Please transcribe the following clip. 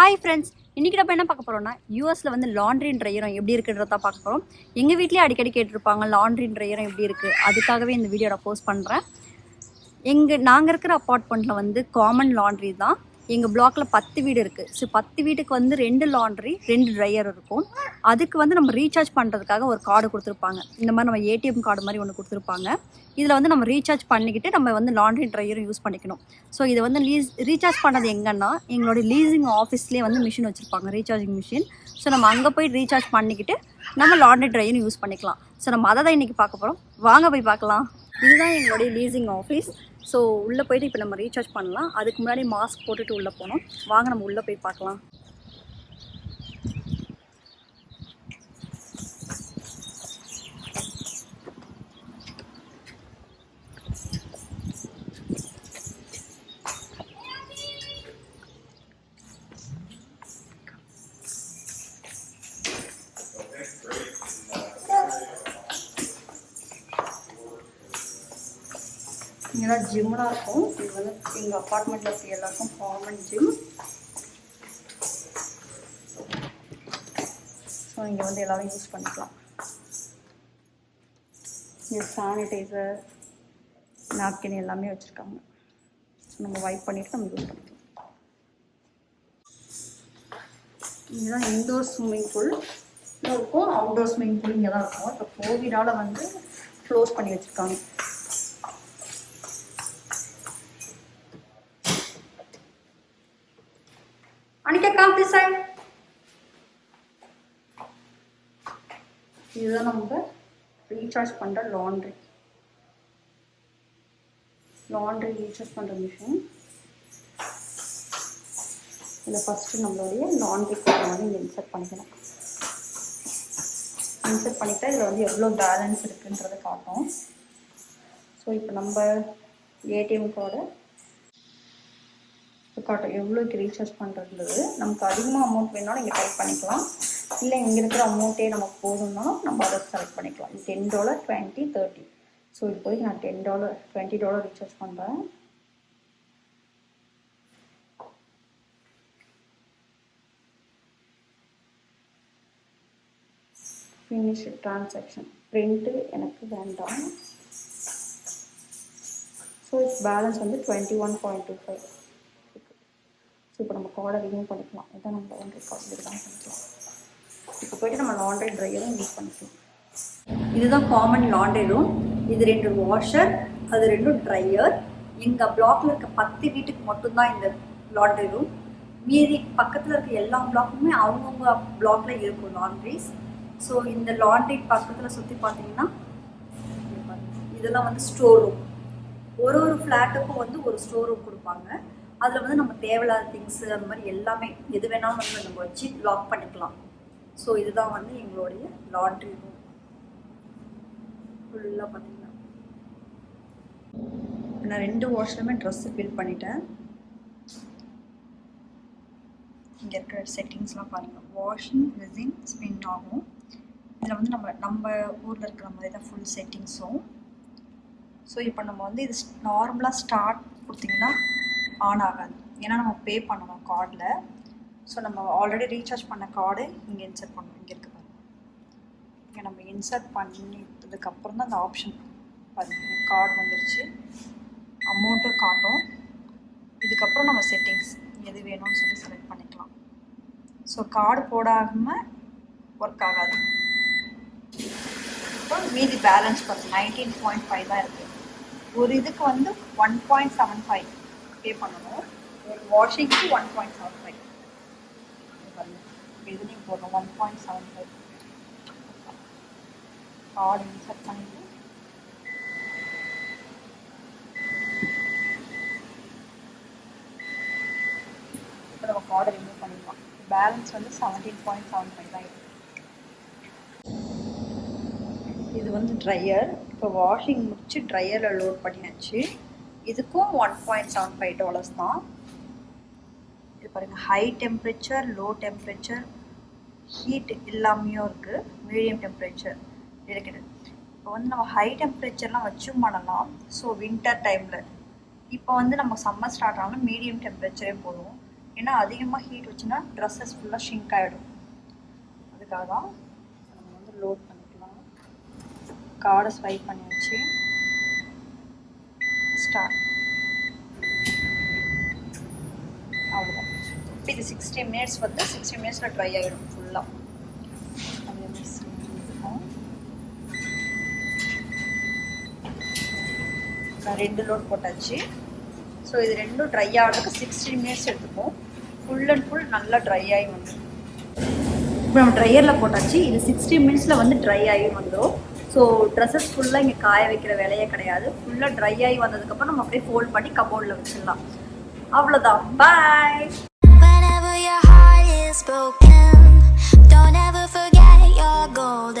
Hi friends இன்றைக்கி நம்ம என்ன பார்க்க போகிறோம்னா யூஎஸில் வந்து லாண்ட்ரின்ற ட்ரையரம் எப்படி இருக்குன்றத பார்க்க போகிறோம் எங்கள் வீட்லேயே அடிக்கடி கேட்டிருப்பாங்க லாண்ட்ரின்ற ட்ரையரம் எப்படி இருக்குது அதுக்காகவே இந்த வீடியோ நான் போஸ்ட் பண்ணுறேன் எங்கள் நாங்கள் இருக்கிற அப்பார்ட்மெண்ட்டில் வந்து காமன் லாண்ட்ரி தான். எங்கள் பிளாக்ல பத்து வீடு இருக்குது ஸோ பத்து வீட்டுக்கு வந்து ரெண்டு லாண்ட்ரி ரெண்டு ட்ரையர் இருக்கும். அதுக்கு வந்து நம்ம ரீசார்ஜ் பண்ணுறதுக்காக ஒரு கார்டு கொடுத்துருப்பாங்க. இந்த மாதிரி நம்ம ஏடிஎம் கார்டு மாதிரி ஒன்று கொடுத்துருப்பாங்க. இதில் வந்து நம்ம ரீசார்ஜ் பண்ணிக்கிட்டு நம்ம வந்து லாண்ட்ரி ட்ரையரும் யூஸ் பண்ணிக்கணும். ஸோ இதை வந்து லீஸ் ரீசார்ஜ் பண்ணது எங்கன்னா எங்களுடைய லீசிங் ஆஃபீஸ்லேயே வந்து மிஷின் வச்சுருப்பாங்க ரீசார்ஜிங் மிஷின் ஸோ நம்ம அங்கே போய் ரீசார்ஜ் பண்ணிக்கிட்டு நம்ம லாண்ட்ரி ட்ரையரும் யூஸ் பண்ணிக்கலாம். ஸோ நம்ம அதை தான் இன்றைக்கி பார்க்க போகிறோம் வாங்க போய் பார்க்கலாம். இதுதான் எங்களுடைய லீசிங் ஆஃபீஸ் ஸோ உள்ளே போயிட்டு இப்போ நம்ம ரீசார்ஜ் பண்ணலாம். அதுக்கு முன்னாடி மாஸ்க் போட்டுட்டு உள்ளே போனோம் வாங்க நம்ம உள்ளே போய் பார்க்கலாம். இங்கெல்லாம் ஜிம்லாம் இருக்கும். இது வந்து எங்கள் அப்பார்ட்மெண்ட்டில் இருக்க எல்லாருக்கும் காமன் ஜிம் ஸோ இங்கே வந்து எல்லாரும் யூஸ் பண்ணிக்கலாம். இங்கே சானிடைசர் நாப்கின் எல்லாமே வச்சுருக்காங்க. ஸோ நம்ம வைப் பண்ணிவிட்டு நம்ம யூஸ் பண்ணிக்கலாம். இதுதான் இன்டோர் ஸ்விம்மிங் பூல் இருக்கும். அவுட்டோர் ஸ்விம்மிங் பூல் இங்கே தான் இருக்கும் இப்போ கோவிடால் வந்து க்ளோஸ் பண்ணி வச்சுருக்காங்க. Anika, come this side. இதுதான் நம்ம ரீசார்ஜ் பண்ணுற லாண்ட்ரி லாண்ட்ரி ரீசார்ஜ் பண்ணுற மிஷின் இதில் ஃபஸ்ட்டு நம்மளுடைய லாண்ட்ரி கோடை வந்து இங்கே இன்சர்ட் பண்ணிக்கணும். இன்சர்ட் பண்ணிட்டா இதில் வந்து எவ்வளோ பேலன்ஸ் இருக்குன்றதை காட்டும். ஸோ இப்போ நம்ம ஏடிஎம் கார்டை காட்டும். எவ்வளோக்கு ரீசார்ஜ் பண்ணுறது நமக்கு அதிகமாக அமௌண்ட் வேணாலும் இங்கே டைப் பண்ணிக்கலாம். இல்லை இங்கே இருக்கிற அமௌண்ட்டே நமக்கு போதும்னாலும் நம்ம அதை செலக்ட் பண்ணிக்கலாம். Ten dollar twenty thirty so இப்போதைக்கு நான் ten dollar twenty dollar recharge பண்ணுறேன் ஃபினிஷ் ட்ரான்சாக்ஷன் பிரிண்ட்டு எனக்கு வேண்டாம். ஸோ பேலன்ஸ் வந்து twenty one point two five இப்போ நம்ம காலரையும் பண்ணிக்கலாம். இதான் நம்ம லாண்ட்ரி கார்டு தான் பண்ணிக்கலாம். இப்போ போய்ட்டு நம்ம லாண்ட்ரி ட்ரையரும் யூஸ் பண்ணிக்கலாம். இதுதான் காமன் லாண்ட்ரி ரூம் இது ரெண்டு வாஷர் அது ரெண்டும் ட்ரையர் எங்கள் பிளாக்ல இருக்க பத்து வீட்டுக்கு மட்டும்தான் இந்த லாண்ட்ரி ரூம் மீதி பக்கத்தில் இருக்க எல்லா பிளாக்குமே அவங்கவுங்க பிளாக்ல இருக்கும் லாண்ட்ரிஸ் ஸோ இந்த லாண்ட்ரி பக்கத்தில் சுற்றி பார்த்தீங்கன்னா இதெல்லாம் வந்து ஸ்டோர் ரூம் ஒரு ஒரு ஃப்ளாட்டுக்கும் வந்து ஒரு ஸ்டோர் ரூம் கொடுப்பாங்க. அதில் வந்து நம்ம தேவையில்லாத திங்ஸு அந்த மாதிரி எல்லாமே எது வேணாலும் வந்து நம்ம வச்சு லாக் பண்ணிக்கலாம். ஸோ இதுதான் வந்து எங்களுடைய லாட்ரி ரூம் ஃபுல்லாக பார்த்தீங்கன்னா நான் ரெண்டு வாஷ்லையுமே ட்ரெஸ்ஸு ஃபில் பண்ணிட்டேன். இங்கே இருக்கிற செட்டிங்ஸ்லாம் பாருங்கள் வாஷிங் ரெசின் ஸ்பின் ஆகும். இதில் வந்து நம்ம நம்ம ஊரில் இருக்கிற மாதிரி தான் ஃபுல் செட்டிங்ஸும் ஸோ இப்போ நம்ம வந்து இது நார்மலாக ஸ்டார்ட் கொடுத்தீங்கன்னா ஆன் ஆகாது. ஏன்னா நம்ம பே பண்ணணும் கார்டில் ஸோ நம்ம ஆல்ரெடி ரீசார்ஜ் பண்ண கார்டு இங்கே இன்சர்ட் பண்ணணும். இங்கே இருக்குது பாருங்க. இங்கே நம்ம இன்சர்ட் பண்ணிட்டதுக்கப்புறம் தான் அந்த ஆப்ஷன் பாருங்க. கார்டு வந்துருச்சு. அமௌண்ட்டும் காட்டும். இதுக்கப்புறம் நம்ம செட்டிங்ஸ் எது வேணும்னு சொல்லி செலக்ட் பண்ணிக்கலாம். ஸோ கார்டு போடாமல் ஒர்க் ஆகாது. அப்புறம் மீதி பேலன்ஸ் பார்த்து நைன்டீன் பாயிண்ட் ஃபைவ் தான் இருக்குது ஒரு இதுக்கு வந்து one point seven five pay பண்ணணும். ஒரு வாஷிங்க்கு ஒன் பாயிண்ட் செவன் ஃபைவ் இதுலேயும் போடணும் one point seven five card insert பண்ணிட்டு. இப்போ நம்ம கார்டை ரிமூவ் பண்ணிடலாம். பேலன்ஸ் வந்து செவன்டீன் பாயிண்ட் செவன் ஃபைவ் தான் இருக்குது இது வந்து ட்ரையர் இப்போ வாஷிங் முடிச்சு ட்ரையரில் லோட் பண்ணியாச்சு. இதுக்கும் one point seven five dollars தான். இது பாருங்கள் high temperature low temperature heat இல்லாமையும் இருக்குது மீடியம் டெம்பரேச்சர் இருக்குது இப்போ வந்து நம்ம ஹை டெம்பரேச்சர்லாம் வச்சும் பண்ணலாம். ஸோ வின்டர் டைமில் இப்போ வந்து நம்ம சம்மர் ஸ்டார்ட் ஆனாலும் மீடியம் டெம்பரேச்சரே போதும் ஏன்னா அதிகமாக ஹீட் வச்சுன்னா ட்ரெஸ்ஸஸ் ஃபுல்லாக ஷிங்க் ஆகிடும் அதுக்காக தான் நம்ம வந்து லோட் பண்ணிக்கலாம். கார்டை ஸ்வைப் பண்ணி வச்சு ஸ்டார்ட் அவ்வளோதான் இப்போ இது சிக்ஸ்டி மினிட்ஸ் வந்து சிக்ஸ்டி மினிட்ஸில் ட்ரை ஆகிடும் ஃபுல்லாக அதே நான் ரெண்டு லோட் போட்டாச்சு. ஸோ இது ரெண்டும் ட்ரை ஆகிறதுக்கு சிக்ஸ்டி மினிட்ஸ் எடுத்துப்போம். ஃபுல் அண்ட் ஃபுல் நல்லா ட்ரை ஆகி வந்துடும் இப்போ நம்ம ட்ரையரில் போட்டாச்சு. இது சிக்ஸ்டி மினிட்ஸில் வந்து ட்ரை ஆகி வந்துடும் ஸோ ட்ரெஸ்ஸஸ் ஃபுல்லாக இங்கே காய வைக்கிற வேலையே கிடையாது. ஃபுல்லாக ட்ரை ஆகி வந்ததுக்கப்புறம் நம்ம அப்படியே ஃபோல்ட் பண்ணி கபோர்டில் வச்சிடலாம். அவ்வளோதான் பாய் Whenever your heart is broken, don't ever forget your gold.